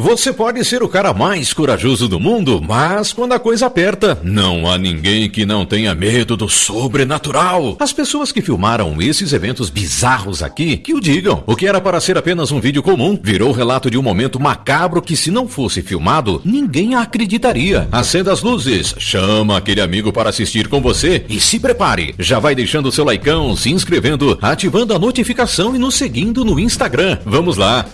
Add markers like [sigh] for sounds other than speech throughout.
Você pode ser o cara mais corajoso do mundo, mas quando a coisa aperta, não há ninguém que não tenha medo do sobrenatural. As pessoas que filmaram esses eventos bizarros aqui, que o digam. O que era para ser apenas um vídeo comum, virou relato de um momento macabro que se não fosse filmado, ninguém acreditaria. Acenda as luzes, chama aquele amigo para assistir com você e se prepare. Já vai deixando seu likeão, se inscrevendo, ativando a notificação e nos seguindo no Instagram. Vamos lá!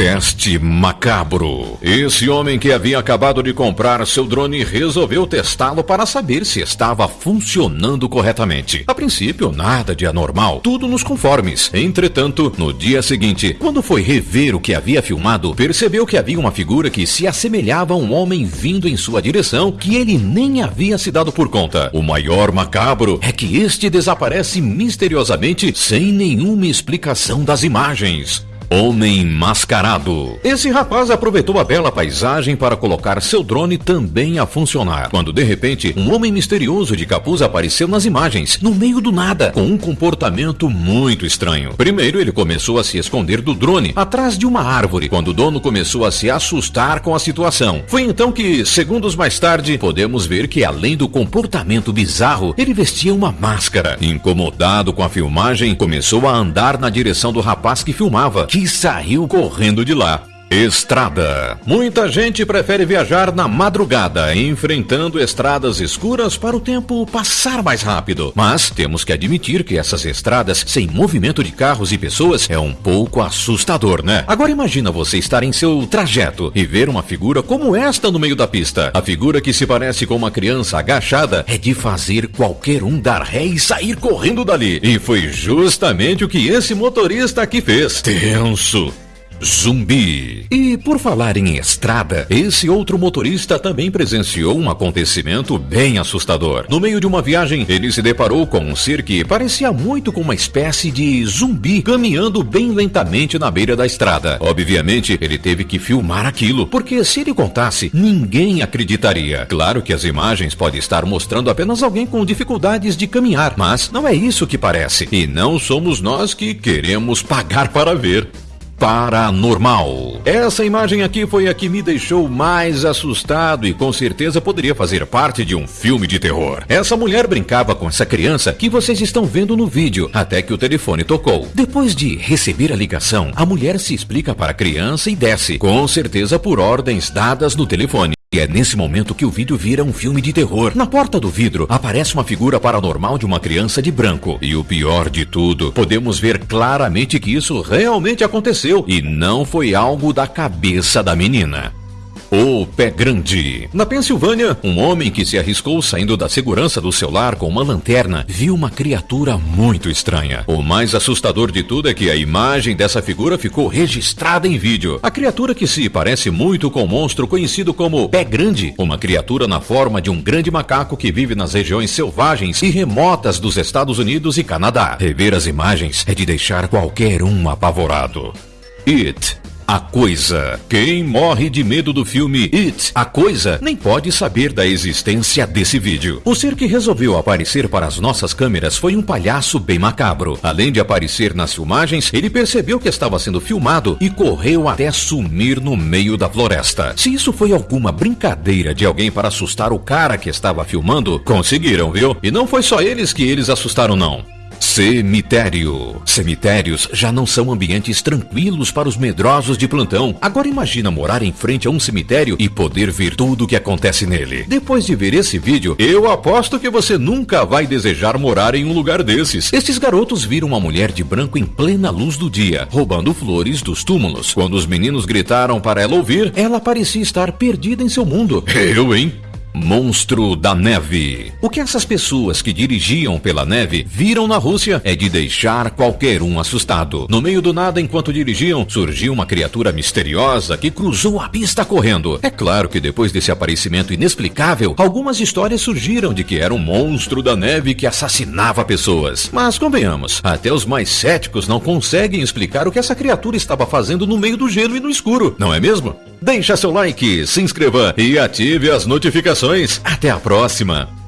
Teste macabro. Esse homem que havia acabado de comprar seu drone resolveu testá-lo para saber se estava funcionando corretamente. A princípio, nada de anormal, tudo nos conformes. Entretanto, no dia seguinte, quando foi rever o que havia filmado, percebeu que havia uma figura que se assemelhava a um homem vindo em sua direção que ele nem havia se dado por conta. O maior macabro é que este desaparece misteriosamente sem nenhuma explicação das imagens. Homem Mascarado. Esse rapaz aproveitou a bela paisagem para colocar seu drone também a funcionar. Quando de repente, um homem misterioso de capuz apareceu nas imagens, no meio do nada, com um comportamento muito estranho. Primeiro, ele começou a se esconder do drone, atrás de uma árvore, quando o dono começou a se assustar com a situação. Foi então que, segundos mais tarde, podemos ver que além do comportamento bizarro, ele vestia uma máscara. Incomodado com a filmagem, começou a andar na direção do rapaz que filmava, que e saiu correndo de lá. Estrada. Muita gente prefere viajar na madrugada, enfrentando estradas escuras para o tempo passar mais rápido. Mas temos que admitir que essas estradas sem movimento de carros e pessoas é um pouco assustador, né? Agora imagina você estar em seu trajeto e ver uma figura como esta no meio da pista. A figura que se parece com uma criança agachada é de fazer qualquer um dar ré e sair correndo dali. E foi justamente o que esse motorista aqui fez. Tenso. Zumbi. E por falar em estrada, esse outro motorista também presenciou um acontecimento bem assustador. No meio de uma viagem, ele se deparou com um ser que parecia muito com uma espécie de zumbi caminhando bem lentamente na beira da estrada. Obviamente, ele teve que filmar aquilo, porque se ele contasse, ninguém acreditaria. Claro que as imagens podem estar mostrando apenas alguém com dificuldades de caminhar, mas não é isso que parece. E não somos nós que queremos pagar para ver paranormal. Essa imagem aqui foi a que me deixou mais assustado e com certeza poderia fazer parte de um filme de terror. Essa mulher brincava com essa criança que vocês estão vendo no vídeo, até que o telefone tocou. Depois de receber a ligação, a mulher se explica para a criança e desce, com certeza por ordens dadas no telefone. E é nesse momento que o vídeo vira um filme de terror. Na porta do vidro aparece uma figura paranormal de uma criança de branco. E o pior de tudo, podemos ver claramente que isso realmente aconteceu e não foi algo da cabeça da menina. O Pé Grande. Na Pensilvânia, um homem que se arriscou saindo da segurança do seu lar com uma lanterna viu uma criatura muito estranha. O mais assustador de tudo é que a imagem dessa figura ficou registrada em vídeo. A criatura que se parece muito com o monstro conhecido como Pé Grande, uma criatura na forma de um grande macaco que vive nas regiões selvagens e remotas dos Estados Unidos e Canadá. Rever as imagens é de deixar qualquer um apavorado. It a Coisa. Quem morre de medo do filme It, A Coisa, nem pode saber da existência desse vídeo. O ser que resolveu aparecer para as nossas câmeras foi um palhaço bem macabro. Além de aparecer nas filmagens, ele percebeu que estava sendo filmado e correu até sumir no meio da floresta. Se isso foi alguma brincadeira de alguém para assustar o cara que estava filmando, conseguiram, viu? E não foi só eles que eles assustaram, não. Cemitério. Cemitérios já não são ambientes tranquilos para os medrosos de plantão. Agora imagina morar em frente a um cemitério e poder ver tudo o que acontece nele. Depois de ver esse vídeo, eu aposto que você nunca vai desejar morar em um lugar desses. Estes garotos viram uma mulher de branco em plena luz do dia, roubando flores dos túmulos. Quando os meninos gritaram para ela ouvir, ela parecia estar perdida em seu mundo. [laughs] Eu, hein? Monstro da Neve. O que essas pessoas que dirigiam pela neve viram na Rússia é de deixar qualquer um assustado. No meio do nada, enquanto dirigiam, surgiu uma criatura misteriosa que cruzou a pista correndo. É claro que depois desse aparecimento inexplicável, algumas histórias surgiram de que era um monstro da neve que assassinava pessoas. Mas convenhamos, até os mais céticos não conseguem explicar o que essa criatura estava fazendo no meio do gelo e no escuro, não é mesmo? Deixa seu like, se inscreva e ative as notificações. Até a próxima!